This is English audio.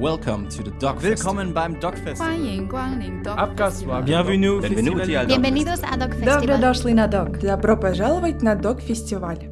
Welcome to the Dog Willkommen beim Dog Festival. 欢迎光临 Dog Festival. Bienvenue, Benvenuti al Dog Bienvenidos a Dog Добро Festival. дошли на Добро пожаловать на Dog Festival.